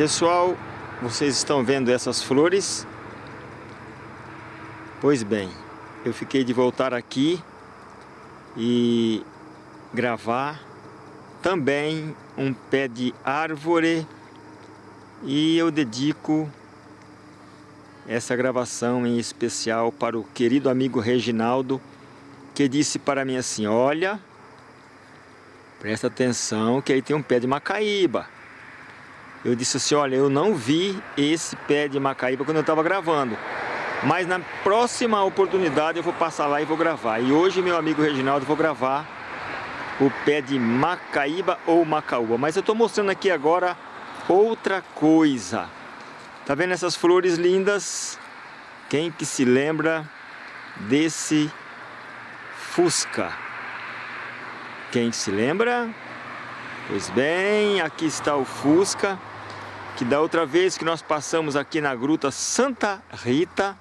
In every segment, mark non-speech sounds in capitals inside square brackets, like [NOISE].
Pessoal, vocês estão vendo essas flores? Pois bem, eu fiquei de voltar aqui e gravar também um pé de árvore e eu dedico essa gravação em especial para o querido amigo Reginaldo que disse para mim assim, olha, presta atenção que aí tem um pé de macaíba eu disse assim, olha, eu não vi esse pé de macaíba quando eu estava gravando. Mas na próxima oportunidade eu vou passar lá e vou gravar. E hoje, meu amigo Reginaldo, vou gravar o pé de macaíba ou macaúba. Mas eu estou mostrando aqui agora outra coisa. Tá vendo essas flores lindas? Quem que se lembra desse Fusca? Quem se lembra? Pois bem, aqui está o Fusca que da outra vez que nós passamos aqui na Gruta Santa Rita,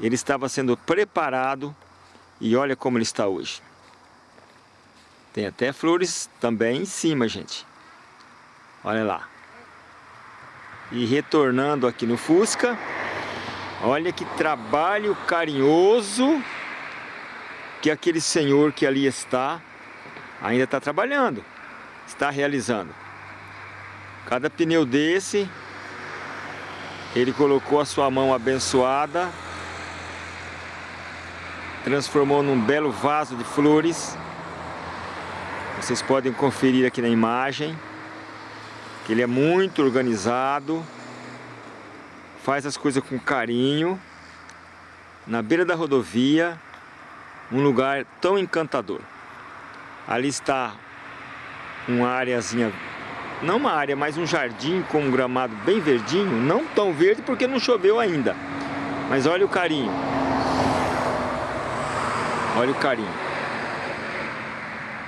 ele estava sendo preparado e olha como ele está hoje. Tem até flores também em cima, gente. Olha lá. E retornando aqui no Fusca, olha que trabalho carinhoso que aquele senhor que ali está, ainda está trabalhando, está realizando. Cada pneu desse, ele colocou a sua mão abençoada, transformou num belo vaso de flores. Vocês podem conferir aqui na imagem, que ele é muito organizado, faz as coisas com carinho, na beira da rodovia, um lugar tão encantador. Ali está uma areazinha não uma área, mas um jardim com um gramado bem verdinho, não tão verde porque não choveu ainda. Mas olha o carinho. Olha o carinho.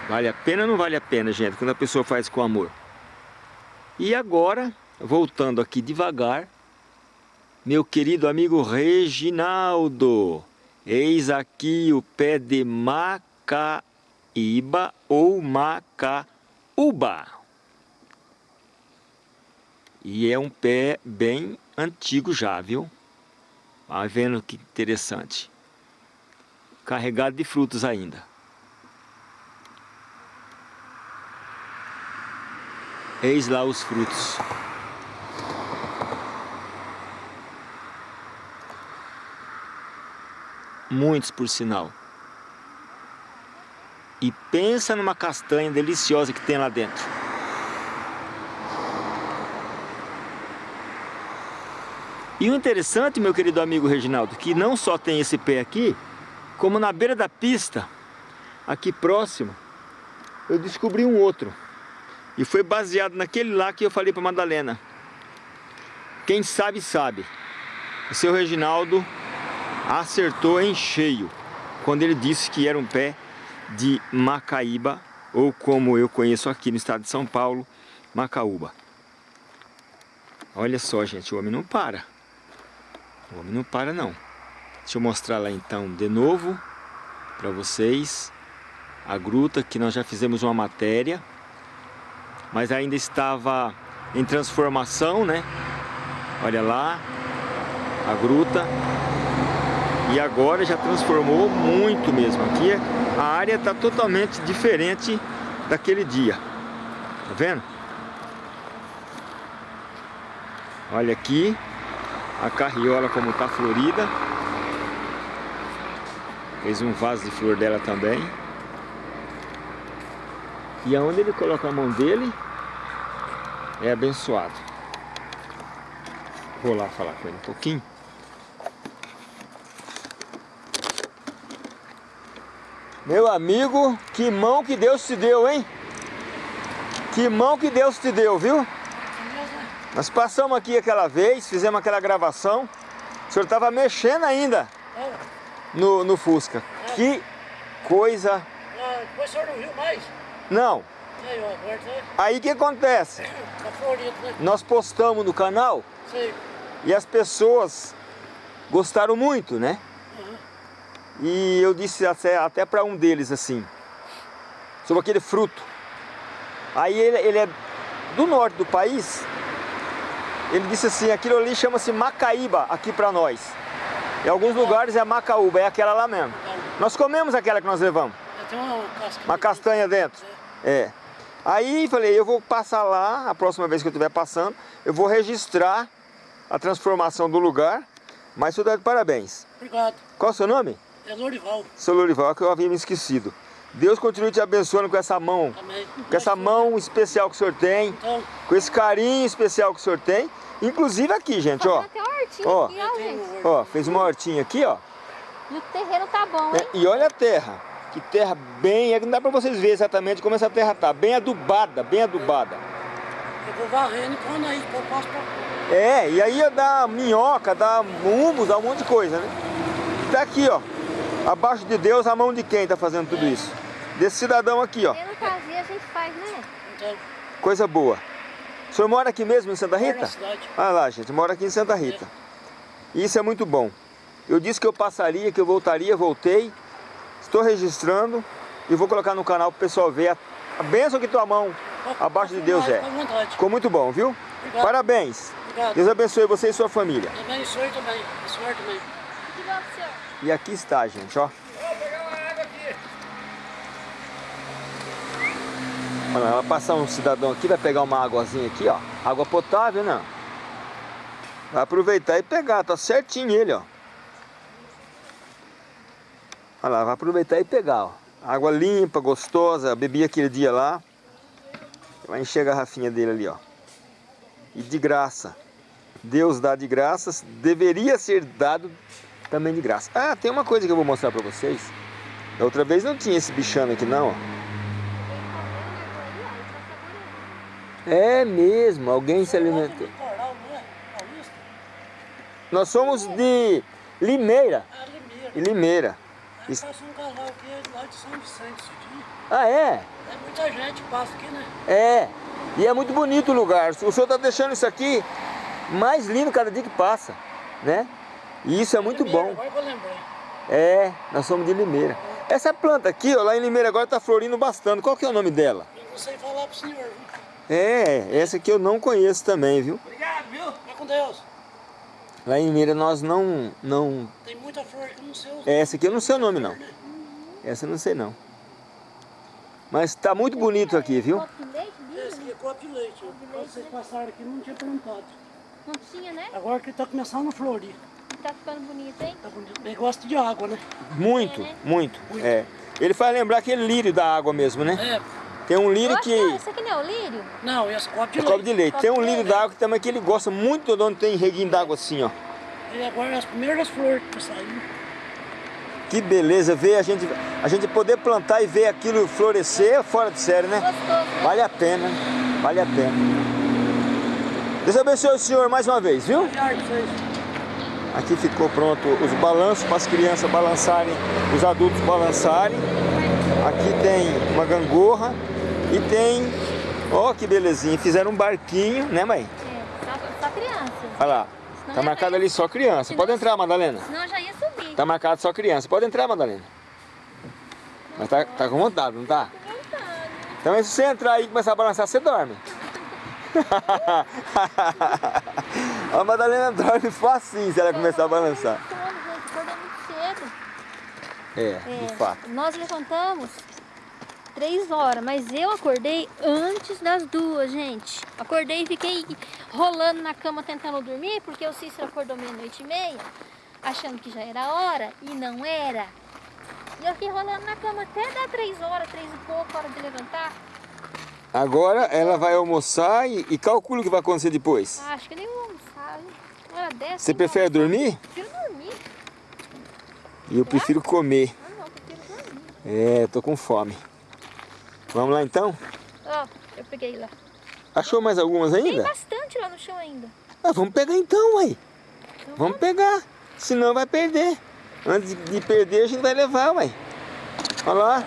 Vale a pena ou não vale a pena, gente, quando a pessoa faz com amor? E agora, voltando aqui devagar, meu querido amigo Reginaldo, eis aqui o pé de Macaíba ou Macaúba. E é um pé bem antigo já, viu? Vai vendo que interessante. Carregado de frutos ainda. Eis lá os frutos. Muitos por sinal. E pensa numa castanha deliciosa que tem lá dentro. E o interessante, meu querido amigo Reginaldo, que não só tem esse pé aqui, como na beira da pista, aqui próximo, eu descobri um outro. E foi baseado naquele lá que eu falei para Madalena. Quem sabe, sabe. O seu Reginaldo acertou em cheio quando ele disse que era um pé de Macaíba, ou como eu conheço aqui no estado de São Paulo, Macaúba. Olha só, gente, o homem não para. O homem não para não. Deixa eu mostrar lá então de novo para vocês a gruta que nós já fizemos uma matéria, mas ainda estava em transformação, né? Olha lá a gruta. E agora já transformou muito mesmo. Aqui a área está totalmente diferente daquele dia. Tá vendo? Olha aqui a carriola como está florida. Fez um vaso de flor dela também. E aonde ele coloca a mão dele, é abençoado. Vou lá falar com ele um pouquinho. Meu amigo, que mão que Deus te deu, hein? Que mão que Deus te deu, viu? Nós passamos aqui aquela vez, fizemos aquela gravação. O senhor estava mexendo ainda no, no Fusca. Que coisa... Ah, depois o senhor não viu mais? Não. Aí o que acontece? Né? Nós postamos no canal e as pessoas gostaram muito, né? E eu disse até, até para um deles assim, sobre aquele fruto. Aí ele, ele é do norte do país ele disse assim, aquilo ali chama-se Macaíba aqui para nós. Em alguns lugares é Macaúba, é aquela lá mesmo. Nós comemos aquela que nós levamos. Tem uma castanha dentro. É. Aí falei, eu vou passar lá, a próxima vez que eu estiver passando, eu vou registrar a transformação do lugar. Mas dá de parabéns. Obrigado. Qual é o seu nome? É Lorival. Seu Lorival, que eu havia me esquecido. Deus continue te abençoando com essa mão, Amém. com essa mão especial que o senhor tem, Então, com esse carinho especial que o senhor tem. Inclusive aqui, gente, ó. Uma hortinha Ó. aqui, ó, gente. Ó, fez uma hortinha aqui, ó. E o terreno tá bom, É, hein? E olha a terra. Que terra bem... é que Não dá pra vocês verem exatamente como essa terra tá. Bem adubada, bem adubada. eu vou varrendo e quando aí que eu passo pra... É, e aí dá minhoca, dá humus, dá um monte de coisa, né? Tá aqui, ó. Abaixo de Deus, a mão de quem tá fazendo tudo isso? Desse cidadão aqui, ó. Não fazia, a gente faz, né? Coisa boa. O senhor mora aqui mesmo, em Santa Rita? cidade. Ah lá, gente, mora aqui em Santa Rita. Isso é muito bom. Eu disse que eu passaria, que eu voltaria, voltei. Estou registrando e vou colocar no canal para o pessoal ver a, a bênção que tua mão abaixo de Deus é. Ficou muito bom, viu? Obrigado. Parabéns. Obrigado. Deus abençoe você e sua família. Senhor também. O senhor também. E aqui está, gente, ó. Olha, vai passar um cidadão aqui, vai pegar uma águazinha aqui, ó. Água potável, não. Vai aproveitar e pegar, tá certinho ele, ó. Olha lá, vai aproveitar e pegar, ó. Água limpa, gostosa, bebi aquele dia lá. Vai encher a garrafinha dele ali, ó. E de graça. Deus dá de graças, deveria ser dado também de graça. Ah, tem uma coisa que eu vou mostrar pra vocês. Da outra vez não tinha esse bichano aqui não, ó. É mesmo, alguém se alimentou. Nós somos de Limeira. Ah, Limeira. Isso-. Ah, é? É muita gente que passa aqui, né? É. E é muito bonito o lugar. O senhor está deixando isso aqui mais lindo cada dia que passa, né? E isso é muito Limeira, bom. Agora que eu lembrei. É, nós somos de Limeira. Essa planta aqui, ó, lá em Limeira agora está florindo bastante. Qual que é o nome dela? Eu não sei falar pro senhor, viu? É, essa aqui eu não conheço também, viu? Obrigado, viu? Vai com Deus. Lá em Limeira nós não, não... Tem muita flor que eu não sei os Essa aqui eu não sei o nome não. Essa eu não sei não. Mas tá muito bonito aqui, viu? Copo de leite, Esse aqui é copo de leite. Quando vocês passaram aqui, não tinha plantado. Não tinha, né? Agora que tá começando a florir. Tá ficando bonito, hein? Tá bonito. Ele gosta de água, né? Muito, muito. É. Ele faz lembrar aquele lírio da água mesmo, né? É. Tem um lírio Nossa, que... Isso aqui não é o lírio? Não, esse copo de É leite. copo de leite. Tem um lírio da água que também que ele gosta muito de onde tem reguinho d'água assim, ó. Ele agora é as primeiras flores que saíram. Que beleza ver a gente, a gente poder plantar e ver aquilo florescer é fora de série, né? Gostoso, né? Vale a pena, vale a pena. Deus abençoe o senhor mais uma vez, viu? Obrigado. Aqui ficou pronto os balanços para as crianças balançarem, os adultos balançarem. Aqui tem uma gangorra e tem, ó que belezinha, fizeram um barquinho, né mãe? É, só, só criança. Olha lá, tá marcado ali só criança. Pode entrar, Madalena. Senão eu já ia subir. Tá marcado só criança. Pode entrar, Madalena. Mas tá, tá com vontade, não tá? Com vontade. Então se você entrar aí e começar a balançar, você dorme. [LAUGHS] a Madalena dorme facinho se ela começar a balançar. Muito cedo. É, de fato. Nós levantamos três horas, mas eu acordei antes das duas, gente. Acordei e fiquei rolando na cama tentando dormir, porque o Cícero acordou meia-noite e meia, achando que já era hora, e não era. E eu fiquei rolando na cama até dar três horas, três e pouco, hora de levantar. Agora ela vai almoçar e, e calcula o que vai acontecer depois. Acho que nem vou almoçar, viu? Hora dessa. Você não prefere almoçar. dormir? Prefiro dormir. E eu prefiro comer. Ah, não, prefiro dormir. É, tô com fome. Vamos lá então? Ó, eu peguei lá. Achou mais algumas Tem ainda? bastante lá no chão ainda. Ah, vamos pegar então, aí. Então Vamos pegar. Senão vai perder. Antes de perder, a gente vai levar, ué. Olha lá.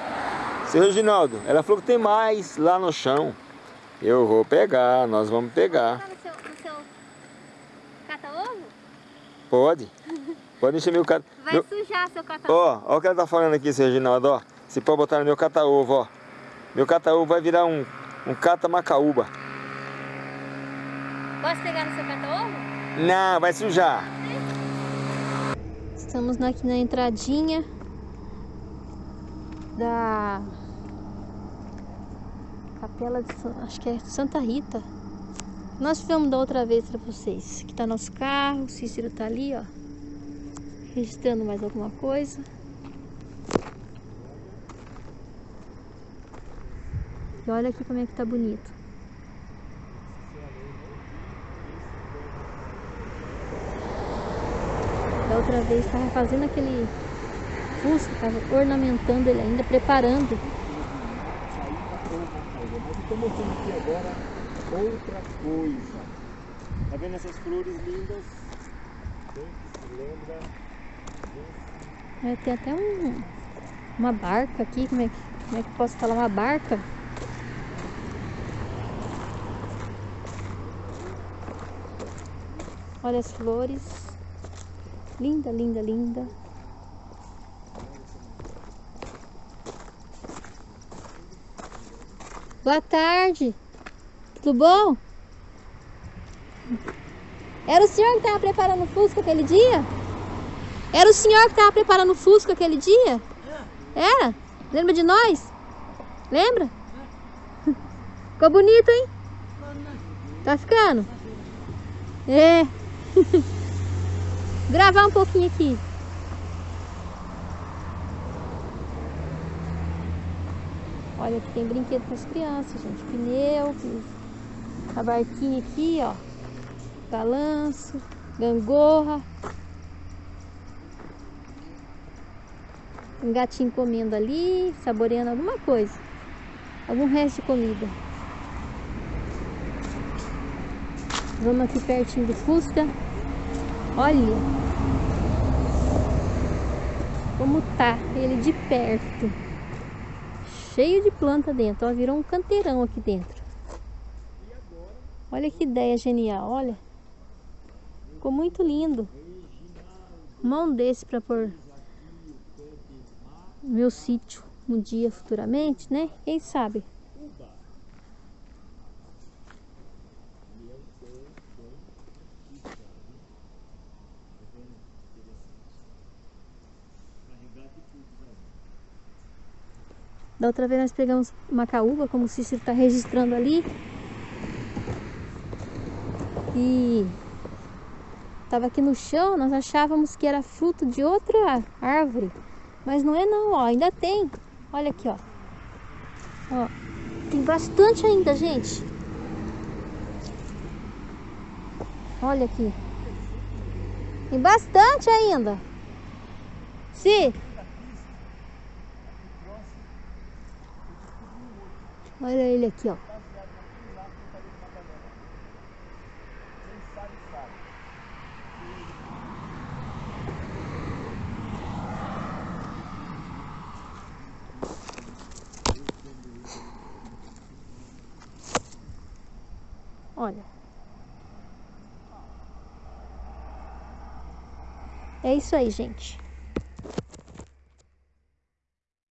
Seu Reginaldo, ela falou que tem mais lá no chão. Eu vou pegar, nós vamos pegar. Tá no seu, no seu cata-ovo? Pode. Pode encher meu cata... Vai Meu... sujar seu cata-ovo. Ó, ó o que ela tá falando aqui, seu Reginaldo, ó. Você pode botar no meu cata-ovo, ó. Meu cata-ovo vai virar um, um cata-macaúba. Posso pegar no seu cata-ovo? Não, vai sujar. Estamos aqui na entradinha da capela de acho que é Santa Rita. Nós filmamos da outra vez para vocês. Aqui tá nosso carro, o Cícero tá ali, ó. Registrando mais alguma coisa. E olha aqui como é que tá bonito. Da outra vez estava fazendo aquele fusco, estava ornamentando ele ainda, preparando. Mas estou mostrando aqui agora outra coisa. Tá vendo essas flores lindas? Bem que se lembra desse- É, tem até um, uma barca aqui, como é, que, como é que posso falar? Uma barca? Olha as flores. Linda, linda, linda. Boa tarde. Tudo bom? Era o senhor que estava preparando o Fusca aquele dia? Era o senhor que estava preparando o Fusca aquele dia? Era? Lembra de nós? Lembra? [LAUGHS] Ficou bonito, hein? Tá ficando? É. [LAUGHS] Gravar um pouquinho aqui. Olha, aqui tem brinquedo para as crianças, gente. Pneu, a barquinha aqui, ó. Balanço, gangorra. Um gatinho comendo ali, saboreando alguma coisa. Algum resto de comida. Vamos aqui pertinho do Fusca. Olha como tá ele de perto. Cheio de planta dentro. Ó, virou um canteirão aqui dentro. Olha que ideia genial, olha. Ficou muito lindo. Mão desse para pôr meu sítio um dia futuramente, né? Quem sabe? Da outra vez nós pegamos macaúba, como o Cícero está registrando ali. E estava aqui no chão, nós achávamos que era fruto de outra árvore. Mas não é não, ó, ainda tem. Olha aqui, ó. Ó, tem bastante ainda, gente. Olha aqui. Tem bastante ainda. Sim. Olha ele aqui, ó. É isso aí, gente.